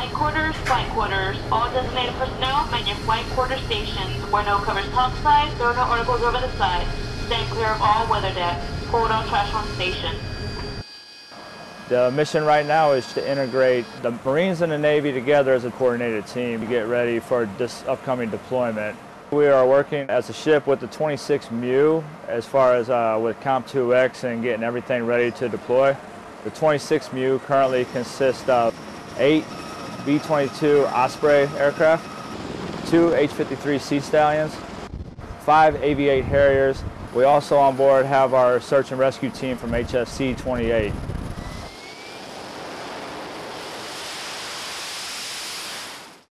Flight quarters, flight quarters. All designated personnel, man your flight quarter stations. Window covers top side, throw no articles over the side. Stand clear of all weather decks. Hold on trash on station. The mission right now is to integrate the Marines and the Navy together as a coordinated team to get ready for this upcoming deployment. We are working as a ship with the 26 MEU as far as uh, with COMPTUEX and getting everything ready to deploy. The 26 MEU currently consists of eight V-22 Osprey aircraft, two H-53 Sea Stallions, five AV-8 Harriers. We also on board have our search and rescue team from HSC 28.